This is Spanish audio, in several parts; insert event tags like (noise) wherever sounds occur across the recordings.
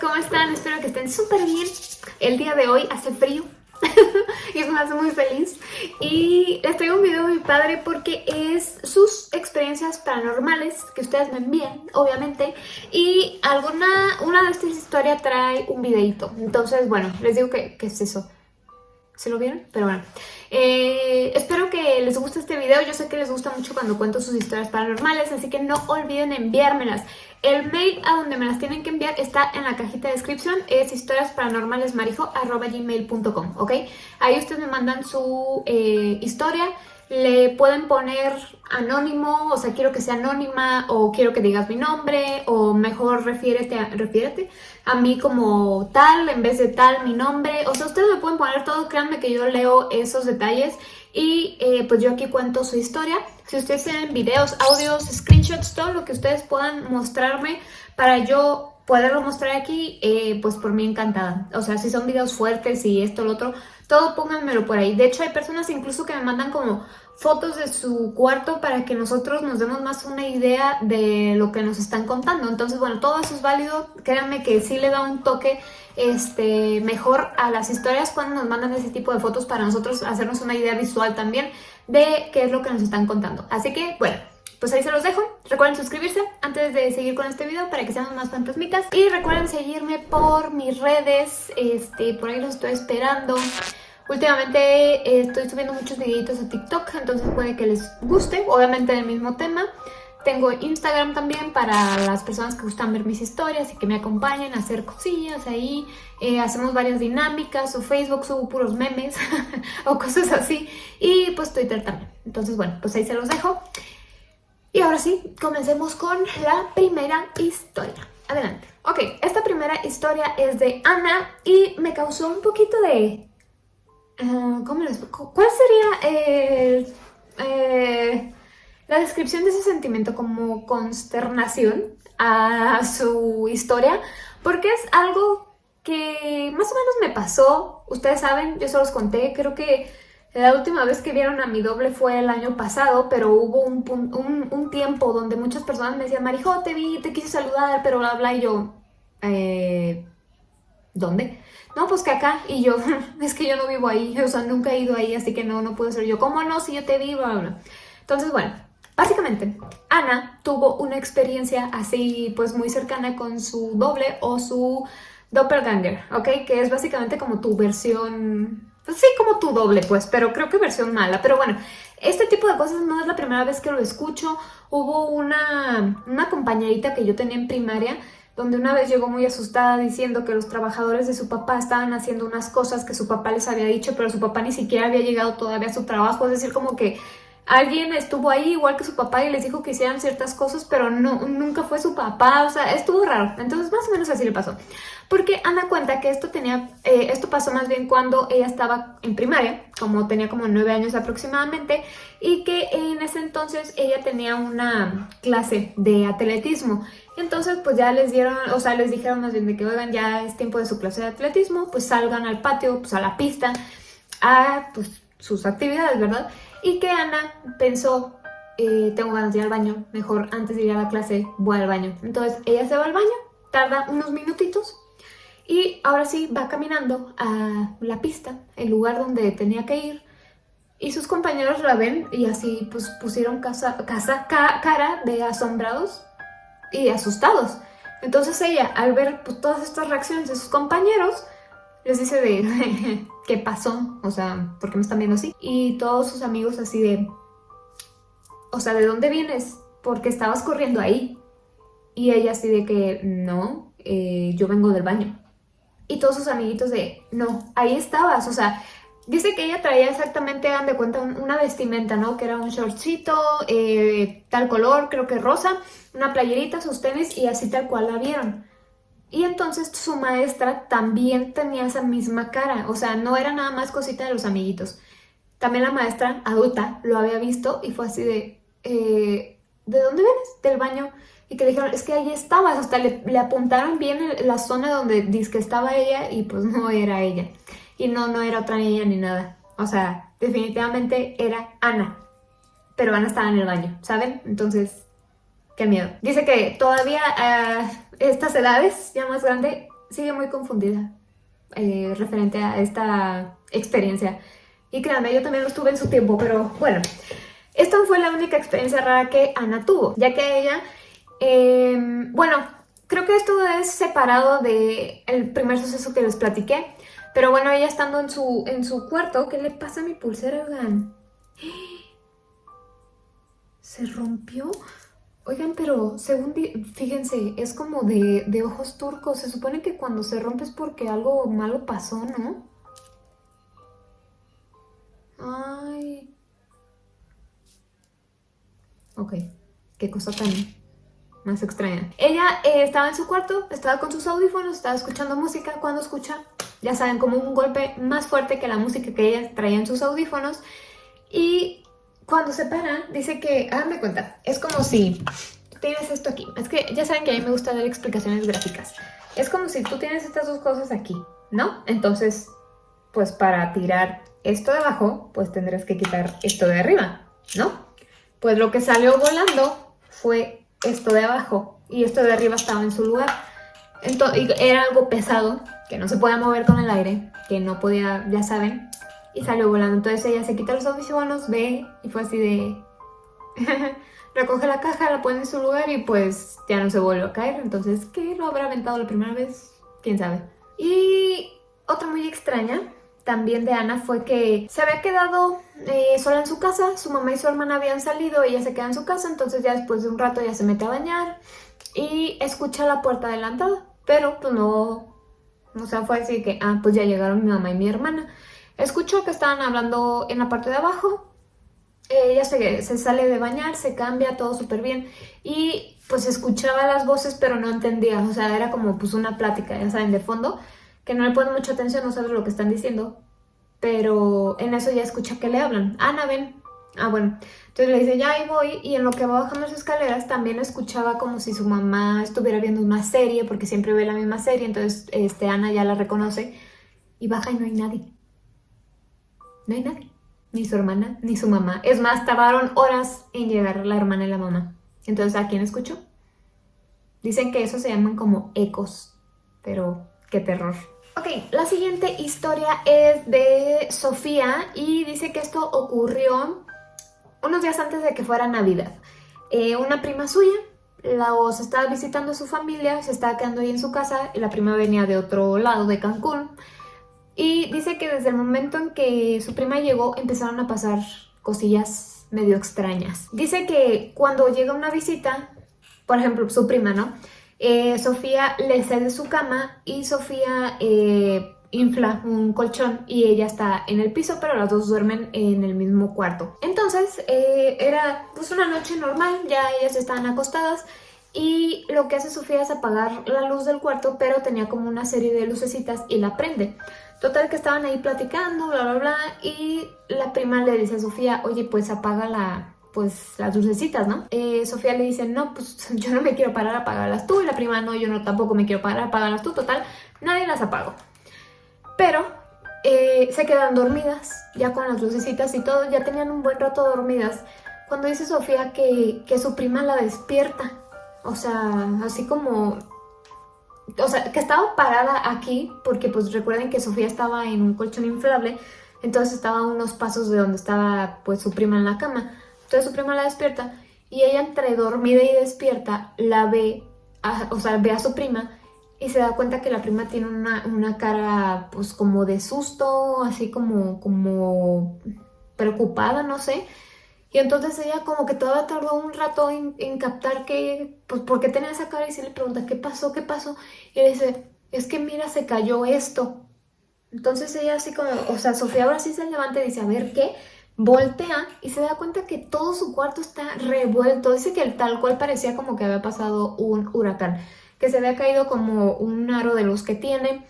¿cómo están? Espero que estén súper bien. El día de hoy hace frío (laughs) y me hace muy feliz. Y les traigo un video muy padre porque es sus experiencias paranormales que ustedes me envían, obviamente. Y alguna, una de estas historias trae un videito. Entonces, bueno, les digo que, es eso. ¿Se lo vieron? Pero bueno. Eh, espero que les guste Yo sé que les gusta mucho cuando cuento sus historias paranormales, así que no olviden enviármelas. El mail a donde me las tienen que enviar está en la cajita de descripción. Es historiasparanormalesmarijo.com, ¿ok? Ahí ustedes me mandan su eh, historia le pueden poner anónimo, o sea, quiero que sea anónima, o quiero que digas mi nombre, o mejor refiérete a, refiérete a mí como tal, en vez de tal, mi nombre. O sea, ustedes me pueden poner todo, créanme que yo leo esos detalles y eh, pues yo aquí cuento su historia. Si ustedes tienen videos, audios, screenshots, todo lo que ustedes puedan mostrarme para yo poderlo mostrar aquí, eh, pues por mí encantada. O sea, si son videos fuertes y esto, lo otro, todo pónganmelo por ahí. De hecho, hay personas incluso que me mandan como fotos de su cuarto para que nosotros nos demos más una idea de lo que nos están contando. Entonces, bueno, todo eso es válido. Créanme que sí le da un toque este, mejor a las historias cuando nos mandan ese tipo de fotos para nosotros hacernos una idea visual también de qué es lo que nos están contando. Así que, bueno, pues ahí se los dejo. Recuerden suscribirse antes de seguir con este video para que seamos más fantasmitas. Y recuerden seguirme por mis redes, este, por ahí los estoy esperando. Últimamente eh, estoy subiendo muchos videitos a TikTok, entonces puede que les guste, obviamente del mismo tema. Tengo Instagram también para las personas que gustan ver mis historias y que me acompañen a hacer cosillas ahí. Eh, hacemos varias dinámicas o Facebook subo puros memes (laughs) o cosas así. Y pues Twitter también. Entonces bueno, pues ahí se los dejo. Y ahora sí, comencemos con la primera historia. Adelante. Ok, esta primera historia es de Ana y me causó un poquito de... ¿Cómo les ¿Cuál sería eh, la descripción de ese sentimiento como consternación a su historia? Porque es algo que más o menos me pasó. Ustedes saben, yo se los conté, creo que la última vez que vieron a mi doble fue el año pasado, pero hubo un, un, tiempo donde muchas personas me decían, Marijo, te vi, te quise saludar, pero bla, bla, y yo, eh, ¿dónde? No, pues que acá, y yo, (laughs) es que yo no vivo ahí, o sea, nunca he ido ahí, así que no, no puedo ser yo, ¿cómo no? Si yo te vi, bla, bla. Entonces, bueno, básicamente, Ana tuvo una experiencia así, pues muy cercana con su doble o su doppelganger, ¿ok? Que es básicamente como tu versión pues sí, como tu doble, pues, pero creo que versión mala. Pero bueno, este tipo de cosas no es la primera vez que lo escucho. Hubo una, una compañerita que yo tenía en primaria donde una vez llegó muy asustada diciendo que los trabajadores de su papá estaban haciendo unas cosas que su papá les había dicho, pero su papá ni siquiera había llegado todavía a su trabajo, es decir, como que alguien estuvo ahí igual que su papá y les dijo que hicieran ciertas cosas, pero no, nunca fue su papá, o sea, estuvo raro. Entonces más o menos así le pasó. Porque Ana cuenta que esto tenía, eh, esto pasó más bien cuando ella estaba en primaria, como tenía como nueve años aproximadamente, y que en ese entonces ella tenía una clase de atletismo. Entonces pues ya les dieron, o sea, les dijeron más bien de que oigan, ya es tiempo de su clase de atletismo, pues salgan al patio, pues a la pista, a pues sus actividades, ¿verdad? Y que Ana pensó, eh, tengo ganas de ir al baño, mejor antes de ir a la clase voy al baño. Entonces ella se va al baño, tarda unos minutitos y ahora sí va caminando a la pista, el lugar donde tenía que ir. Y sus compañeros la ven y así pues pusieron casa, casa, cara de asombrados y asustados. Entonces ella, al ver pues, todas estas reacciones de sus compañeros, les dice de (laughs) qué pasó, o sea, ¿por qué me están viendo así? Y todos sus amigos así de, o sea, ¿de dónde vienes? Porque estabas corriendo ahí. Y ella así de que, no, eh, yo vengo del baño. Y todos sus amiguitos de, no, ahí estabas, o sea, dice que ella traía exactamente, hagan de cuenta, una vestimenta, ¿no? Que era un shortcito, eh, tal color, creo que rosa, una playerita, sus tenis y así tal cual la vieron. Y entonces su maestra también tenía esa misma cara, o sea, no era nada más cosita de los amiguitos. También la maestra adulta lo había visto y fue así de, eh, ¿de dónde vienes? Del baño. Y que dijeron, es que ahí estabas, hasta le, le apuntaron bien la zona donde dice que estaba ella y pues (laughs) no era ella. Y no, no era otra niña ni nada. O sea, definitivamente era Ana. Pero Ana estaba en el baño, ¿saben? Entonces, qué miedo. Dice que todavía... Uh, estas edades, ya más grande, sigue muy confundida eh, referente a esta experiencia. Y créanme, yo también lo estuve en su tiempo, pero bueno. Esta fue la única experiencia rara que Ana tuvo, ya que ella, em, bueno, creo que esto es separado del el primer suceso que les platiqué, pero bueno, ella estando en su, en su cuarto, ¿qué le pasa a mi pulsera, oigan? ¿Se rompió? Oigan, pero según, fíjense, es como de, de, ojos turcos. Se supone que cuando se rompe es porque algo malo pasó, ¿no? Ay. Ok, qué cosa tan más extraña. Ella eh, estaba en su cuarto, estaba con sus audífonos, estaba escuchando música. Cuando escucha, ya saben, como un golpe más fuerte que la música que ella traía en sus audífonos. Y cuando se para, dice que, háganme cuenta, es como si tienes esto aquí. Es que ya saben que a mí me gusta dar explicaciones gráficas. Es como si tú tienes estas dos cosas aquí, ¿no? Entonces, pues para tirar esto de abajo, pues tendrás que quitar esto de arriba, ¿no? Pues lo que salió volando fue esto de abajo y esto de arriba estaba en su lugar. Entonces, era algo pesado, que no se podía mover con el aire, que no podía, ya saben, y salió volando. Entonces ella se quita los audífonos, ve y fue así de... (laughs) Recoge la caja, la pone en su lugar y pues ya no se vuelve a caer. Entonces, ¿qué lo habrá aventado la primera vez? ¿Quién sabe? Y otra muy extraña también de Ana fue que se había quedado eh, sola en su casa, su mamá y su hermana habían salido, ella se queda en su casa, entonces ya después de un rato ella se mete a bañar y escucha la puerta adelantada, pero pues no, o sea, fue así que, ah, pues ya llegaron mi mamá y mi hermana. Escuchó que estaban hablando en la parte de abajo. Ella se, se sale de bañar, se cambia, todo súper bien. Y pues escuchaba las voces, pero no entendía. O sea, era como pues una plática, ya saben, de fondo. Que no le ponen mucha atención, no sabe lo que están diciendo. Pero en eso ya escucha que le hablan. Ana, ven. Ah, bueno. Entonces le dice, ya ahí voy. Y en lo que va bajando las escaleras también escuchaba como si su mamá estuviera viendo una serie, porque siempre ve la misma serie. Entonces este, Ana ya la reconoce. Y baja y no hay nadie no hay nadie. Ni su hermana, ni su mamá. Es más, tardaron horas en llegar la hermana y la mamá. Entonces, ¿a quién escuchó? Dicen que eso se llaman como ecos. Pero, qué terror. Ok, la siguiente historia es de Sofía y dice que esto ocurrió unos días antes de que fuera Navidad. Eh, una prima suya la, se estaba visitando a su familia, se estaba quedando ahí en su casa y la prima venía de otro lado de Cancún y dice que desde el momento en que su prima llegó empezaron a pasar cosillas medio extrañas. Dice que cuando llega una visita, por ejemplo su prima, ¿no? Eh, Sofía le cede su cama y Sofía eh, infla un colchón y ella está en el piso, pero las dos duermen en el mismo cuarto. Entonces eh, era pues una noche normal, ya ellas estaban acostadas y lo que hace Sofía es apagar la luz del cuarto, pero tenía como una serie de lucecitas y la prende. Total que estaban ahí platicando, bla, bla, bla, y la prima le dice a Sofía, oye, pues apaga la, pues las lucecitas, ¿no? Eh, Sofía le dice, no, pues (laughs) yo no me quiero parar a apagarlas tú, y la prima, no, yo no tampoco me quiero parar a apagarlas tú, total, nadie las apagó. Pero eh, se quedan dormidas, ya con las lucecitas y todo, ya tenían un buen rato dormidas, cuando dice Sofía que, que su prima la despierta, o sea, así como o sea, que estaba parada aquí, porque pues recuerden que Sofía estaba en un colchón inflable, entonces estaba a unos pasos de donde estaba pues su prima en la cama. Entonces su prima la despierta y ella entre dormida y despierta la ve, o sea, ve a su prima y se da cuenta que la prima tiene una, una cara pues como de susto, así como, como preocupada, no sé. Y entonces ella como que todavía tardó un rato en, captar que, pues, ¿por qué tenía esa cara? Y se le pregunta, ¿qué pasó? ¿Qué pasó? Y le dice, es que mira, se cayó esto. Entonces ella así como, o sea, Sofía ahora sí se levanta y dice, a ver, ¿qué? Voltea y se da cuenta que todo su cuarto está revuelto. Dice que tal cual parecía como que había pasado un huracán. Que se había caído como un aro de luz que tiene.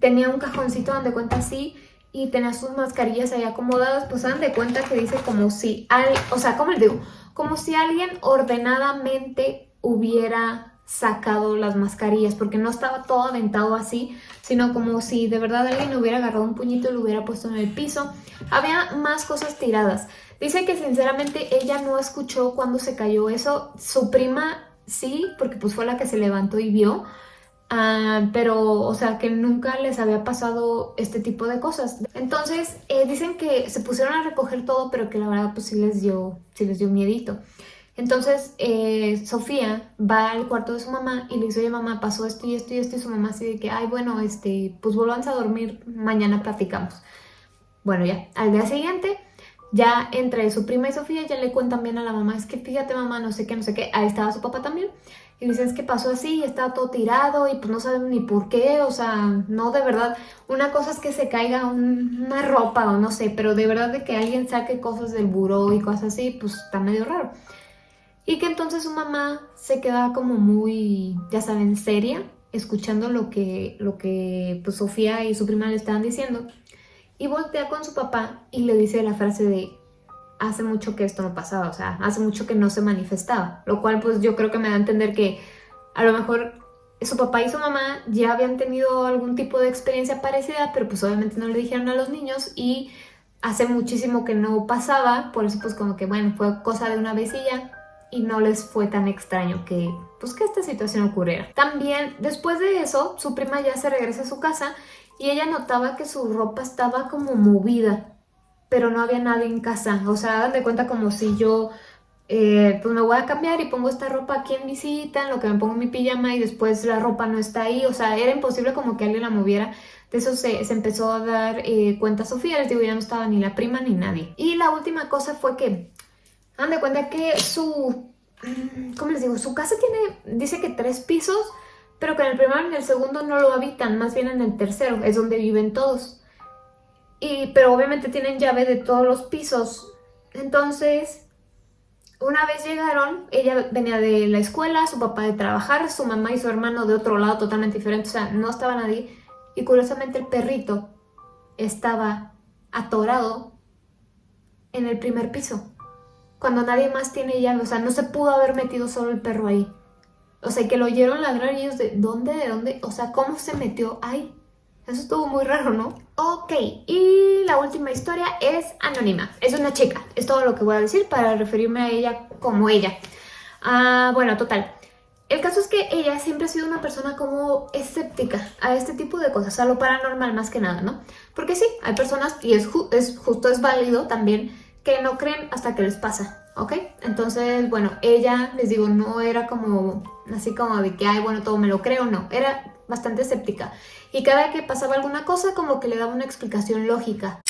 Tenía un cajoncito donde cuenta así y tenía sus mascarillas ahí acomodadas, pues dan de cuenta que dice como si, alguien, o sea, ¿cómo les digo? Como si alguien ordenadamente hubiera sacado las mascarillas, porque no estaba todo aventado así, sino como si de verdad alguien hubiera agarrado un puñito y lo hubiera puesto en el piso. Había más cosas tiradas. Dice que sinceramente ella no escuchó cuando se cayó eso, su prima sí, porque pues fue la que se levantó y vio, Ah, pero, o sea, que nunca les había pasado este tipo de cosas. Entonces, eh, dicen que se pusieron a recoger todo, pero que la verdad, pues sí les dio, sí les dio miedito. Entonces, eh, Sofía va al cuarto de su mamá y le dice, oye mamá, pasó esto y esto y esto, y su mamá así de que, ay, bueno, este, pues vuelvan a dormir, mañana platicamos. Bueno, ya, al día siguiente, ya entre su prima y Sofía, ya le cuentan bien a la mamá, es que fíjate mamá, no sé qué, no sé qué, ahí estaba su papá también, y dicen, es que pasó así, estaba todo tirado y pues no saben ni por qué, o sea, no de verdad. Una cosa es que se caiga una ropa o no sé, pero de verdad de que alguien saque cosas del buró y cosas así, pues está medio raro. Y que entonces su mamá se queda como muy, ya saben, seria, escuchando lo que, lo que pues Sofía y su prima le estaban diciendo. Y voltea con su papá y le dice la frase de, hace mucho que esto no pasaba, o sea, hace mucho que no se manifestaba, lo cual pues yo creo que me da a entender que a lo mejor su papá y su mamá ya habían tenido algún tipo de experiencia parecida, pero pues obviamente no le dijeron a los niños y hace muchísimo que no pasaba, por eso pues como que bueno, fue cosa de una vez y no les fue tan extraño que pues que esta situación ocurriera. También después de eso, su prima ya se regresa a su casa y ella notaba que su ropa estaba como movida, pero no había nadie en casa. O sea, hagan de cuenta como si yo eh, pues me voy a cambiar y pongo esta ropa aquí en visita, en lo que me pongo mi pijama y después la ropa no está ahí. O sea, era imposible como que alguien la moviera. De eso se, empezó a dar eh, cuenta Sofía, les digo, ya no estaba ni la prima ni nadie. Y la última cosa fue que, hagan de cuenta que su, ¿cómo les digo? Su casa tiene, dice que tres pisos, pero que en el primero y en el segundo no lo habitan, más bien en el tercero, es donde viven todos. Y, pero obviamente tienen llave de todos los pisos. Entonces, una vez llegaron, ella venía de la escuela, su papá de trabajar, su mamá y su hermano de otro lado totalmente diferente, o sea, no estaba nadie. Y curiosamente el perrito estaba atorado en el primer piso. Cuando nadie más tiene llave, o sea, no se pudo haber metido solo el perro ahí. O sea, que lo oyeron ladrar y ellos de, ¿dónde? ¿De dónde? O sea, ¿cómo se metió ahí? Eso estuvo muy raro, ¿no? Ok, y la última historia es anónima. Es una chica, es todo lo que voy a decir para referirme a ella como ella. Ah, bueno, total. El caso es que ella siempre ha sido una persona como escéptica a este tipo de cosas, a lo paranormal más que nada, ¿no? Porque sí, hay personas, y es, es justo, es válido también, que no creen hasta que les pasa, ¿ok? Entonces, bueno, ella, les digo, no era como, así como de que, ay, bueno, todo me lo creo, no. Era bastante escéptica. Y cada que pasaba alguna cosa como que le daba una explicación lógica.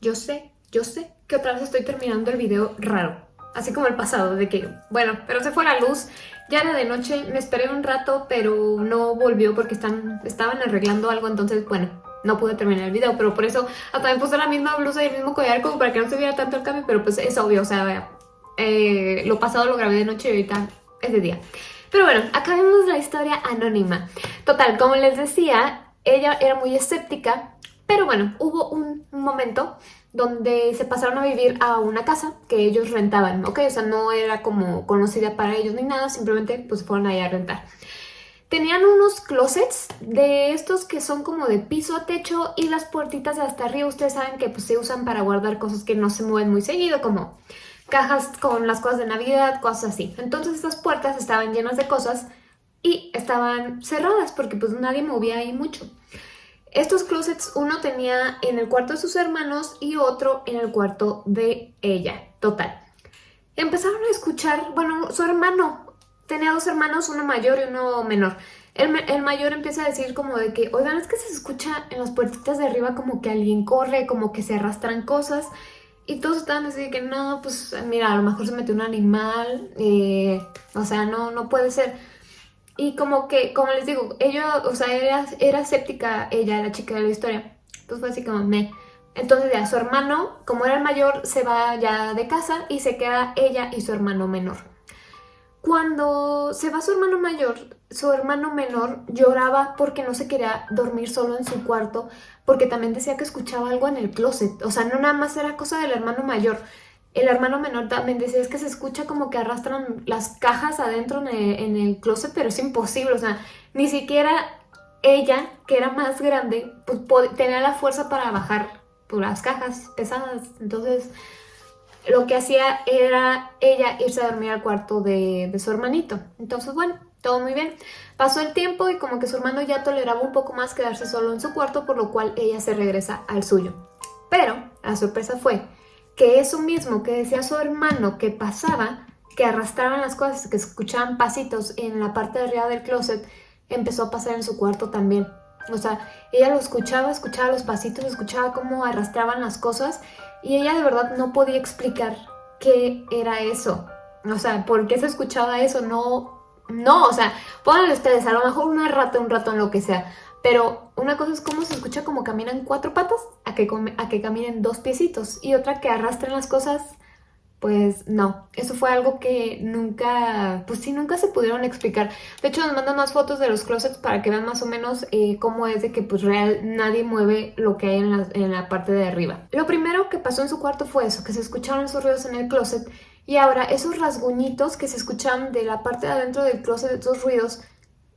Yo sé, yo sé que otra vez estoy terminando el video raro. Así como el pasado, de que, bueno, pero se fue la luz, ya era de noche, me esperé un rato, pero no volvió porque están, estaban arreglando algo, entonces, bueno, no pude terminar el video, pero por eso hasta me puse la misma blusa y el mismo collar como para que no se viera tanto el cambio, pero pues es obvio, o sea, eh, lo pasado lo grabé de noche y ahorita es de día. Pero bueno, acabemos la historia anónima. Total, como les decía, ella era muy escéptica, pero bueno, hubo un momento donde se pasaron a vivir a una casa que ellos rentaban, ¿ok? O sea, no era como conocida para ellos ni nada, simplemente pues fueron ahí a rentar. Tenían unos closets de estos que son como de piso a techo y las puertitas de hasta arriba, ustedes saben que pues se usan para guardar cosas que no se mueven muy seguido, como cajas con las cosas de Navidad, cosas así. Entonces estas puertas estaban llenas de cosas y estaban cerradas porque pues nadie movía ahí mucho. Estos closets uno tenía en el cuarto de sus hermanos y otro en el cuarto de ella, total. Empezaron a escuchar, bueno, su hermano, tenía dos hermanos, uno mayor y uno menor. El, mayor empieza a decir como de que, oigan, es que se escucha en las puertitas de arriba como que alguien corre, como que se arrastran cosas. Y todos estaban así de que no, pues mira, a lo mejor se metió un animal, eh, o sea, no, no puede ser. Y como que, como les digo, ella, o sea, era, era escéptica ella, la chica de la historia. Entonces fue así como, me... Entonces ya su hermano, como era el mayor, se va ya de casa y se queda ella y su hermano menor. Cuando se va su hermano mayor, su hermano menor lloraba porque no se quería dormir solo en su cuarto, porque también decía que escuchaba algo en el closet. O sea, no nada más era cosa del hermano mayor. El hermano menor también decía, es que se escucha como que arrastran las cajas adentro en el, closet, pero es imposible. O sea, ni siquiera ella, que era más grande, pues tenía la fuerza para bajar por las cajas pesadas. Entonces, lo que hacía era ella irse a dormir al cuarto de, de su hermanito. Entonces, bueno, todo muy bien. Pasó el tiempo y como que su hermano ya toleraba un poco más quedarse solo en su cuarto, por lo cual ella se regresa al suyo. Pero la sorpresa fue que eso mismo que decía su hermano que pasaba, que arrastraban las cosas, que escuchaban pasitos en la parte de arriba del closet, empezó a pasar en su cuarto también. O sea, ella lo escuchaba, escuchaba los pasitos, escuchaba cómo arrastraban las cosas y ella de verdad no podía explicar qué era eso. O sea, ¿por qué se escuchaba eso? No, no, o sea, pónganle ustedes, a lo mejor una rata, un rato, en lo que sea. Pero una cosa es cómo se escucha como caminan cuatro patas a que, a que caminen dos piecitos. Y otra que arrastren las cosas pues no, eso fue algo que nunca, pues sí, nunca se pudieron explicar. De hecho, nos mandan más fotos de los closets para que vean más o menos eh, cómo es de que pues real nadie mueve lo que hay en la, en la parte de arriba. Lo primero que pasó en su cuarto fue eso, que se escucharon esos ruidos en el closet y ahora esos rasguñitos que se escuchan de la parte de adentro del closet, esos ruidos,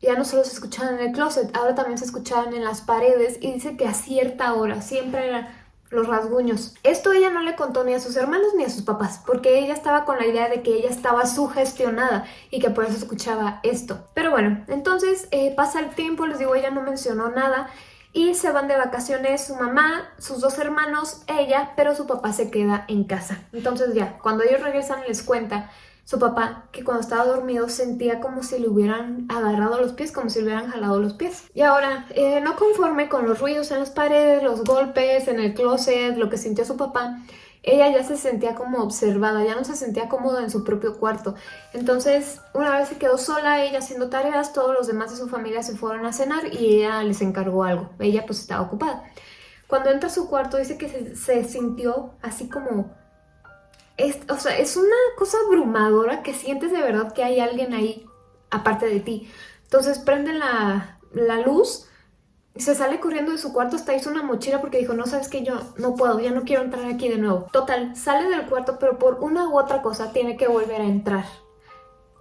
ya no solo se escuchaban en el closet, ahora también se escuchaban en las paredes y dice que a cierta hora, siempre era los rasguños. Esto ella no le contó ni a sus hermanos ni a sus papás, porque ella estaba con la idea de que ella estaba sugestionada y que por eso escuchaba esto. Pero bueno, entonces eh, pasa el tiempo, les digo, ella no mencionó nada y se van de vacaciones su mamá, sus dos hermanos, ella, pero su papá se queda en casa. Entonces ya, cuando ellos regresan les cuenta su papá, que cuando estaba dormido sentía como si le hubieran agarrado los pies, como si le hubieran jalado los pies. Y ahora, eh, no conforme con los ruidos en las paredes, los golpes en el closet, lo que sintió su papá, ella ya se sentía como observada, ya no se sentía cómoda en su propio cuarto. Entonces, una vez se quedó sola, ella haciendo tareas, todos los demás de su familia se fueron a cenar y ella les encargó algo. Ella pues estaba ocupada. Cuando entra a su cuarto dice que se sintió así como es, o sea, es una cosa abrumadora que sientes de verdad que hay alguien ahí aparte de ti. Entonces prende la, la luz, se sale corriendo de su cuarto, hasta hizo una mochila porque dijo, no, sabes que yo no puedo, ya no quiero entrar aquí de nuevo. Total, sale del cuarto, pero por una u otra cosa tiene que volver a entrar.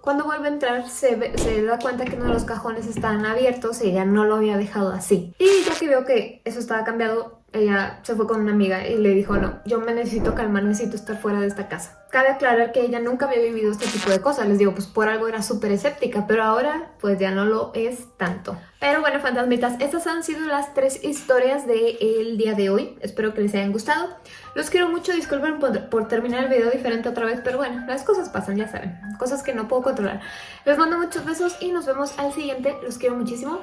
Cuando vuelve a entrar se, da cuenta que uno de los cajones estaban abiertos y ella no lo había dejado así. Y ya que veo que eso estaba cambiado, ella se fue con una amiga y le dijo, no, yo me necesito calmar, necesito estar fuera de esta casa. Cabe aclarar que ella nunca había vivido este tipo de cosas, les digo, pues por algo era súper escéptica, pero ahora pues ya no lo es tanto. Pero bueno, fantasmitas, estas han sido las tres historias del día de hoy. Espero que les hayan gustado. Los quiero mucho, disculpen por, por, terminar el video diferente otra vez, pero bueno, las cosas pasan, ya saben. Cosas que no puedo controlar. Les mando muchos besos y nos vemos al siguiente. Los quiero muchísimo.